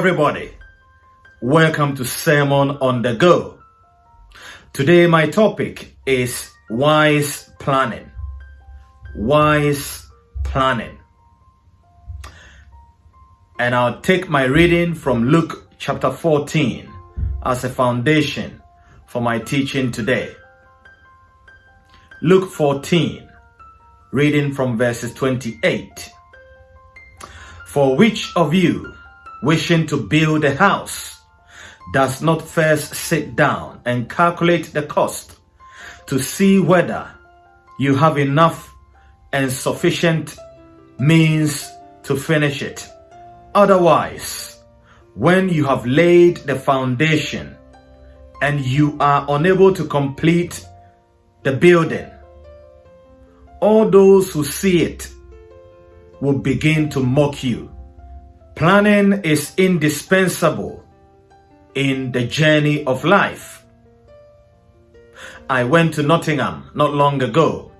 Everybody. Welcome to Sermon on the Go. Today, my topic is wise planning. Wise planning. And I'll take my reading from Luke chapter 14 as a foundation for my teaching today. Luke 14, reading from verses 28. For which of you, wishing to build a house, does not first sit down and calculate the cost to see whether you have enough and sufficient means to finish it? Otherwise, when you have laid the foundation and you are unable to complete the building, all those who see it will begin to mock you. Planning is indispensable in the journey of life. I went to Nottingham not long ago,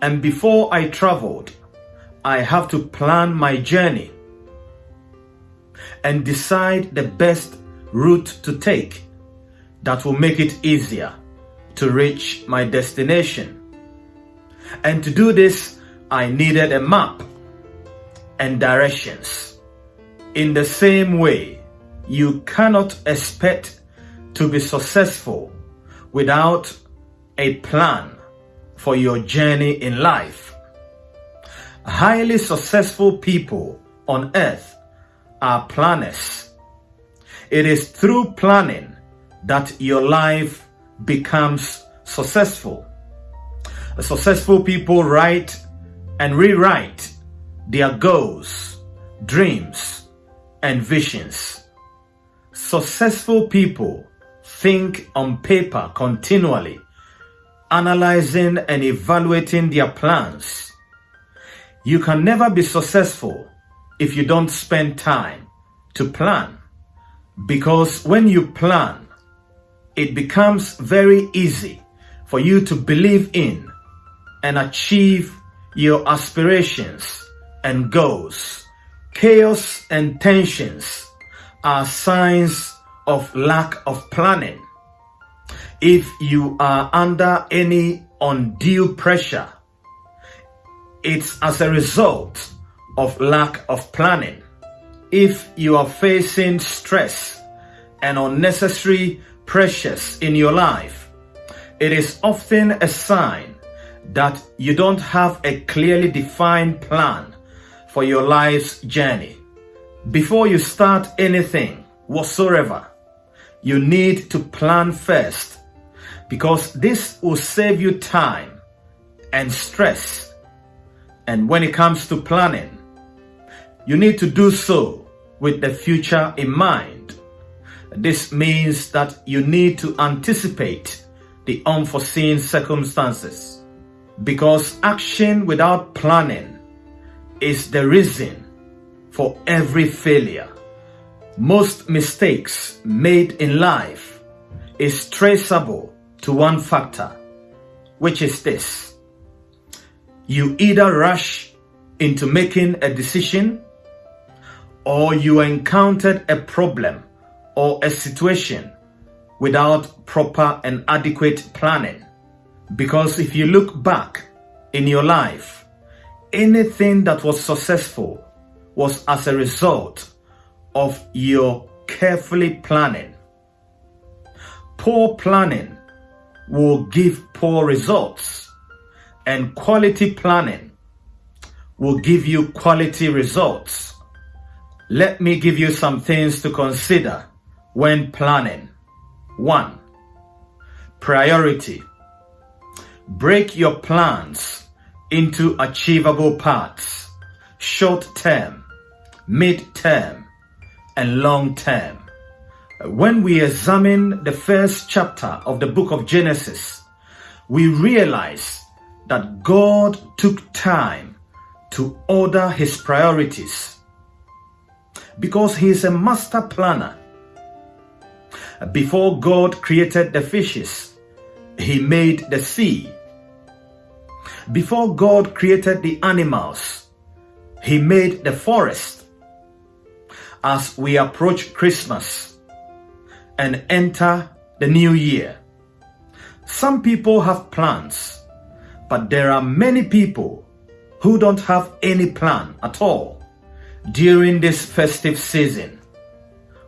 and before I traveled, I have to plan my journey and decide the best route to take that will make it easier to reach my destination. And to do this, I needed a map and directions. In the same way, you cannot expect to be successful without a plan for your journey in life. Highly successful people on earth are planners. It is through planning that your life becomes successful. Successful people write and rewrite their goals, dreams, and visions. Successful people think on paper continually, analyzing and evaluating their plans. You can never be successful if you don't spend time to plan. Because when you plan, it becomes very easy for you to believe in and achieve your aspirations and goals. Chaos and tensions are signs of lack of planning. If you are under any undue pressure, it's as a result of lack of planning. If you are facing stress and unnecessary pressures in your life, it is often a sign that you don't have a clearly defined plan for your life's journey. Before you start anything whatsoever, you need to plan first because this will save you time and stress. And when it comes to planning, you need to do so with the future in mind. This means that you need to anticipate the unforeseen circumstances because action without planning is the reason for every failure. Most mistakes made in life is traceable to one factor, which is this. You either rush into making a decision or you encountered a problem or a situation without proper and adequate planning. Because if you look back in your life, anything that was successful was as a result of your carefully planning. Poor planning will give poor results and quality planning will give you quality results. Let me give you some things to consider when planning. 1. Priority. Break your plans into achievable parts, short term, mid term, and long term. When we examine the first chapter of the book of Genesis, we realize that God took time to order his priorities because he is a master planner. Before God created the fishes, he made the sea. Before God created the animals, he made the forest. as we approach Christmas and enter the new year. Some people have plans, but there are many people who don't have any plan at all during this festive season.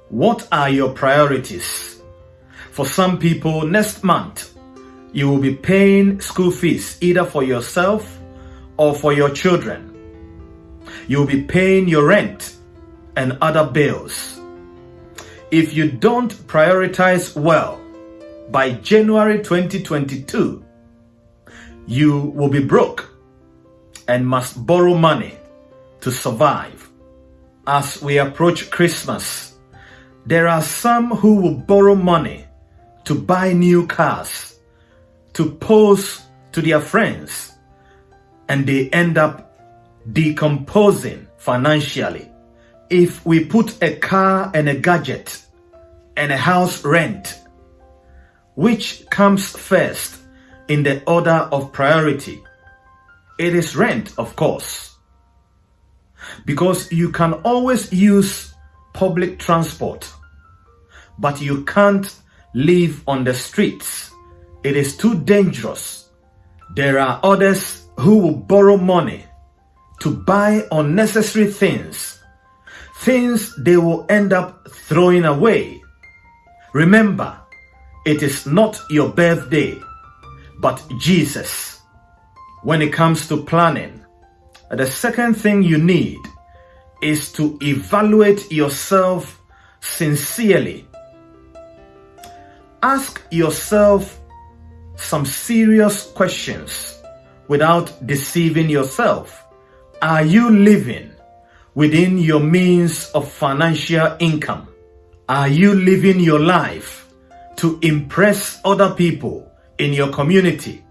What are your priorities? For some people, next month, you will be paying school fees either for yourself or for your children. You will be paying your rent and other bills. If you don't prioritize well, by January 2022, you will be broke and must borrow money to survive. As we approach Christmas, there are some who will borrow money to buy new cars, to pose to their friends, and they end up decomposing financially. If we put a car and a gadget and a house rent, which comes first in the order of priority? It is rent, of course. Because you can always use public transport, but you can't live on the streets. It is too dangerous. There are others who will borrow money to buy unnecessary things, things they will end up throwing away. Remember, it is not your birthday, but Jesus. When it comes to planning, the second thing you need is to evaluate yourself sincerely. Ask yourself some serious questions without deceiving yourself. Are you living within your means of financial income? Are you living your life to impress other people in your community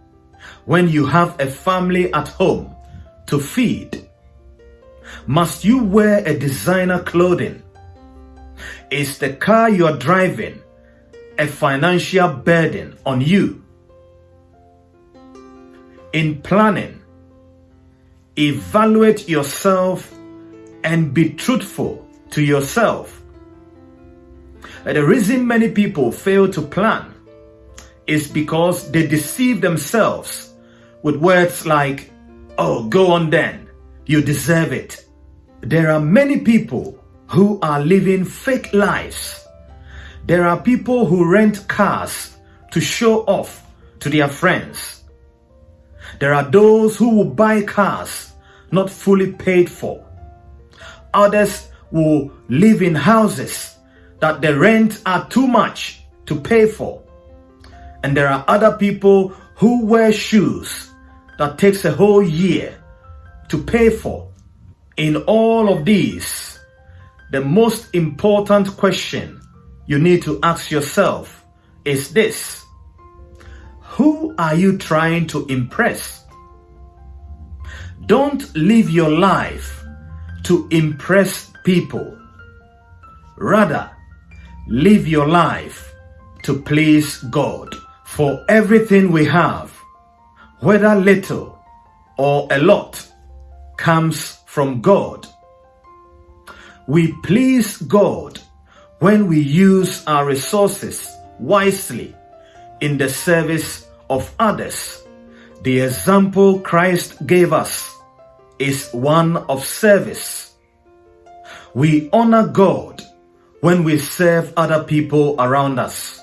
when you have a family at home to feed? Must you wear a designer clothing? Is the car you're driving a financial burden on you? In planning, evaluate yourself and be truthful to yourself. The reason many people fail to plan is because they deceive themselves with words like, oh, go on then, you deserve it. There are many people who are living fake lives. There are people who rent cars to show off to their friends. There are those who will buy cars not fully paid for. Others will live in houses that the rent are too much to pay for. And there are other people who wear shoes that takes a whole year to pay for. In all of these, the most important question you need to ask yourself is this. Who are you trying to impress? Don't live your life to impress people. Rather, live your life to please God. For everything we have, whether little or a lot, comes from God. We please God when we use our resources wisely in the service of others. The example Christ gave us is one of service. We honor God when we serve other people around us.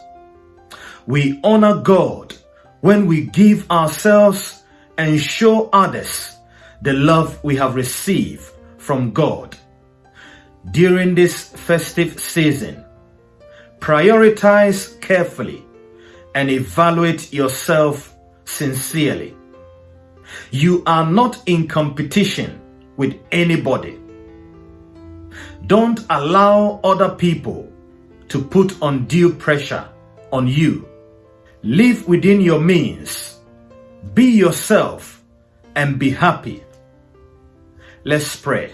We honor God when we give ourselves and show others the love we have received from God. During this festive season, prioritize carefully and evaluate yourself sincerely. You are not in competition with anybody. Don't allow other people to put undue pressure on you. Live within your means. Be yourself and be happy. Let's pray.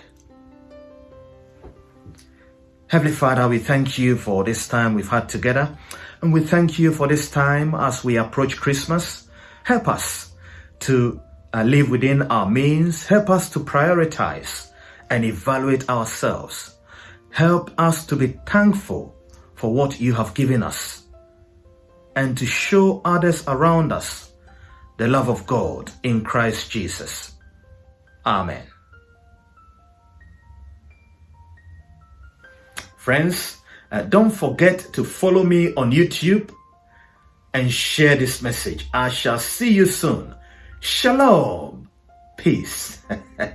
Heavenly Father, we thank you for this time we've had together. And we thank you for this time as we approach Christmas. Help us to uh, live within our means. Help us to prioritize and evaluate ourselves. Help us to be thankful for what you have given us and to show others around us the love of God in Christ Jesus. Amen. Friends, uh, don't forget to follow me on YouTube and share this message. I shall see you soon. Shalom. Peace.